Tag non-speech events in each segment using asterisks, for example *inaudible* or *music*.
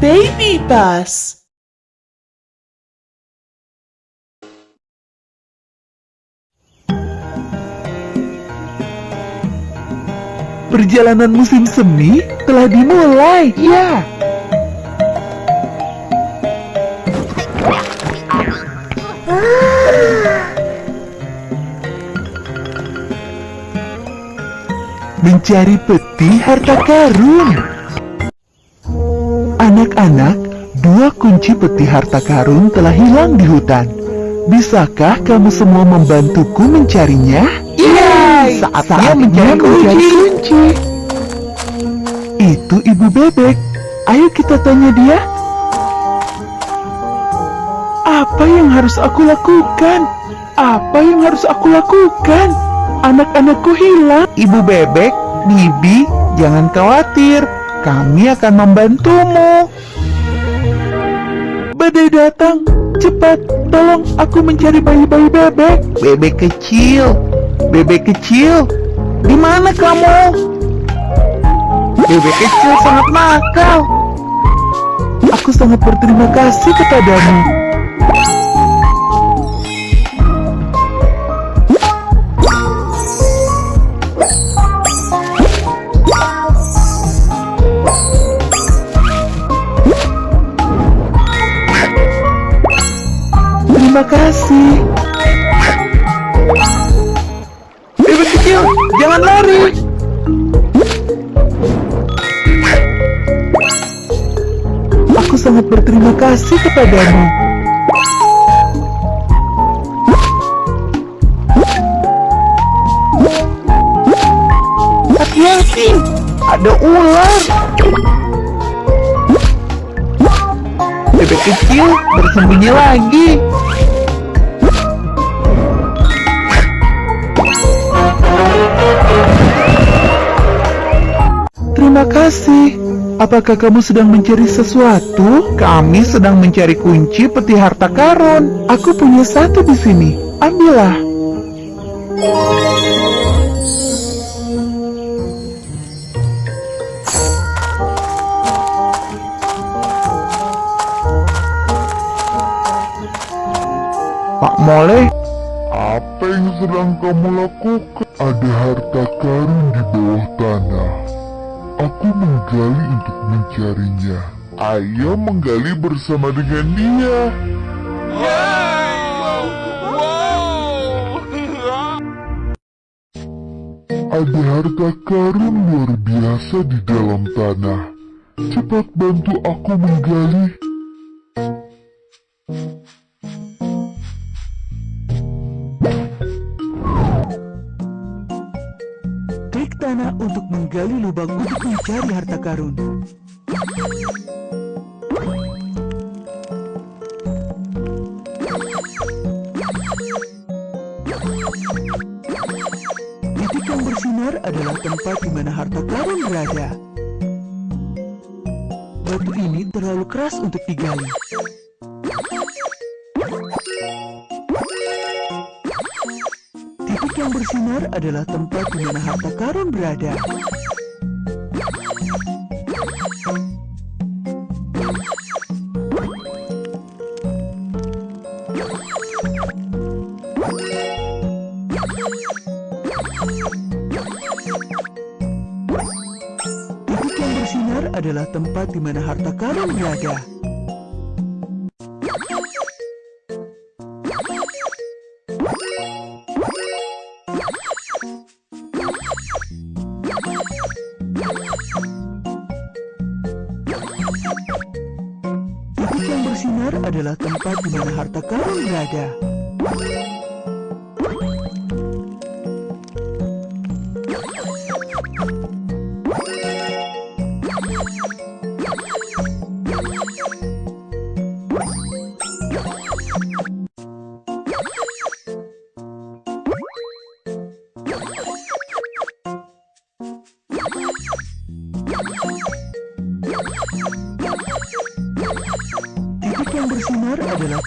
Baby bus. Perjalanan musim semi telah dimulai. Ya. Mencari peti harta karun. Anak-anak, dua kunci peti harta karun telah hilang di hutan. Bisakah kamu semua membantuku mencarinya? Iya. Saatnya mencari kunci. Itu ibu bebek. Ayo kita tanya dia. Apa yang harus aku lakukan? Apa yang harus aku lakukan? Anak-anakku hilang. Ibu bebek, Bibi, jangan khawatir. Kami akan membantumu. Badai datang. Cepat, tolong aku mencari bayi-bayi bebek. Bebek kecil. Bebek kecil. Di mana kamu? Bebek kecil sangat nakal. Aku sangat berterima kasih kepadamu. Terima kasih. Bebek kecil, jangan lari. Aku sangat berterima kasih kepadamu. Hati-hati, ada ular. Bebek kecil bersembunyi lagi. Terima kasih. Apakah kamu sedang mencari sesuatu? Kami sedang mencari kunci peti harta karun. Aku punya satu di sini. Ambillah. Pak Mole, Apa yang sedang kamu lakukan? Ada harta karun di bawah tanah. Aku menggali untuk mencarinya. Ayo menggali bersama dengan dia. Ada harta karun luar biasa di dalam tanah. Cepat bantu aku menggali. Mencari harta karun. Titik yang bersinar adalah tempat di mana harta karun berada. Batu ini terlalu keras untuk digali. Titik yang bersinar adalah tempat di mana harta karun berada. Adalah tempat di mana harta karun berada. Titik yang bersinar adalah tempat di mana harta karun berada.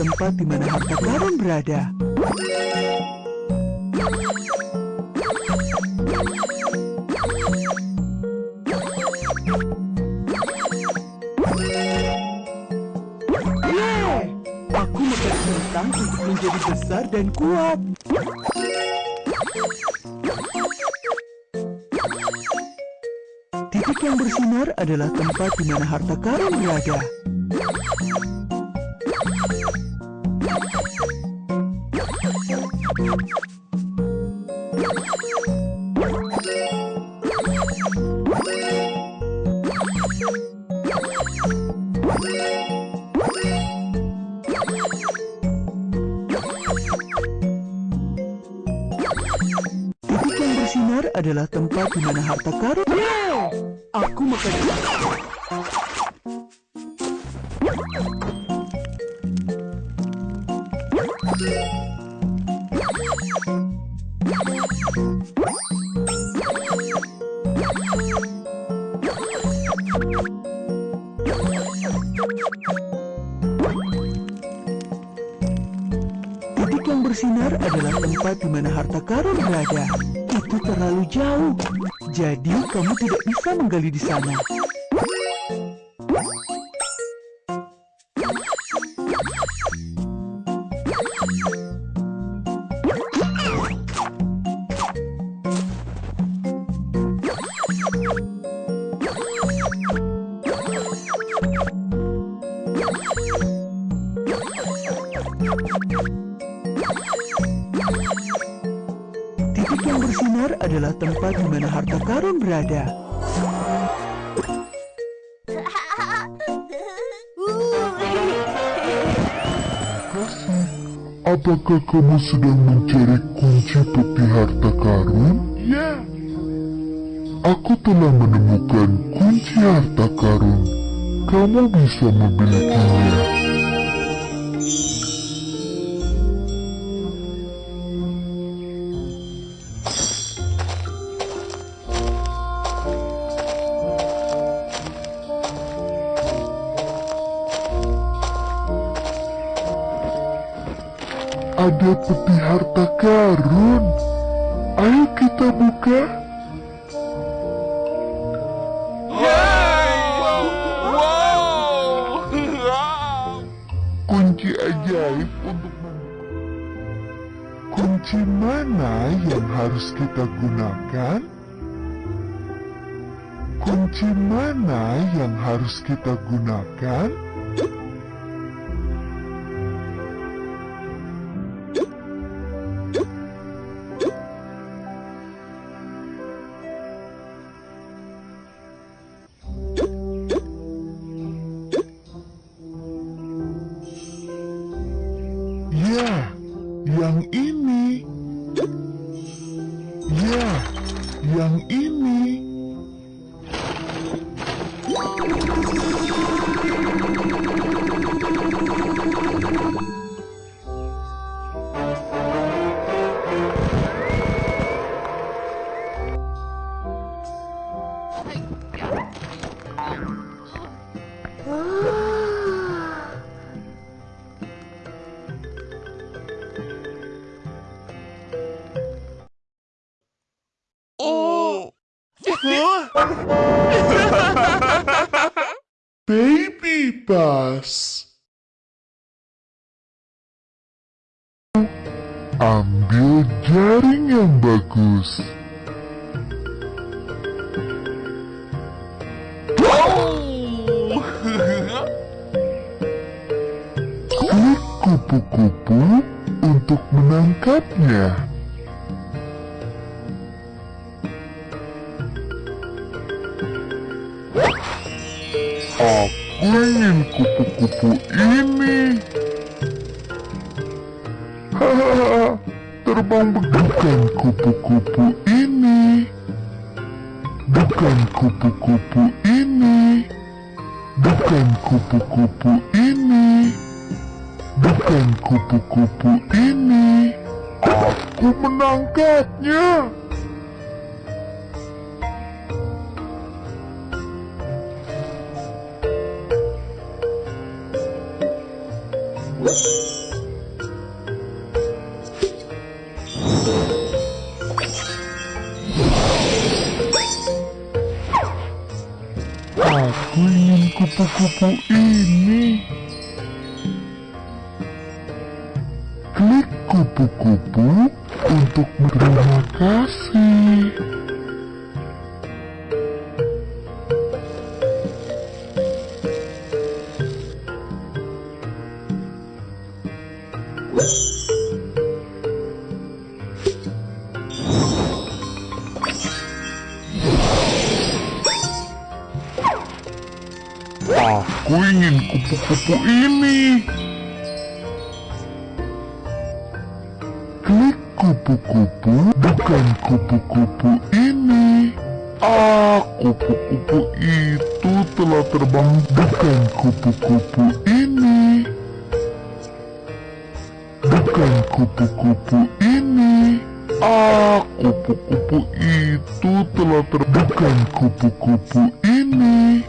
tempat di mana harta karun berada. Aku untuk menjadi besar dan kuat. Titik yang bersinar adalah tempat di mana harta karun berada. Titik yang bersinar adalah tempat di mana harta karun. Aku makan. Titik yang bersinar adalah tempat di mana harta karun berada. Itu terlalu jauh, jadi kamu tidak bisa menggali di sana. Bersinar adalah tempat di mana harta karun berada. Apakah kamu sedang mencari kunci peti harta karun? Ya. Aku telah menemukan kunci harta karun. Kamu bisa memilikinya. Ada peti harta karun. Ayo kita buka. Kunci ajaib untuk membuka. Kunci mana yang harus kita gunakan? Kunci mana yang harus kita gunakan? Ya, yang ini. Ya, yang ini. Ambil jaring yang bagus. Klik kupu-kupu untuk menangkapnya. Aku ingin kupu-kupu ini. *laughs* Terbang bukan kupu-kupu ini. Bukan kupu-kupu ini. Bukan kupu-kupu ini. Bukan kupu-kupu ini. Aku menangkapnya. Kupu-kupu untuk berterima kasih. Aku ingin kupu-kupu ini. Kupu-kupu, bukan kupu-kupu ini. Ah, kupu-kupu itu telah terbang, bukan kupu-kupu ini. Bukan kupu-kupu ini. Ah, kupu-kupu itu telah terbang, bukan kupu-kupu ini.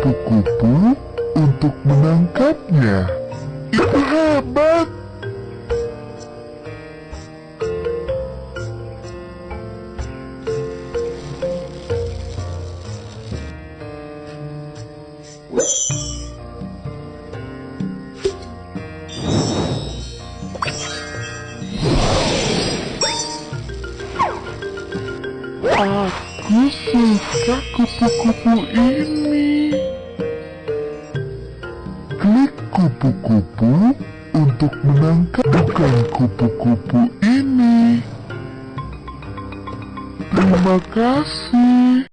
Kupu-kupu untuk menangkapnya. Itu hebat. Aku suka kupu-kupu ini. Kupu-kupu untuk menangkap bukan kupu-kupu ini. Terima kasih.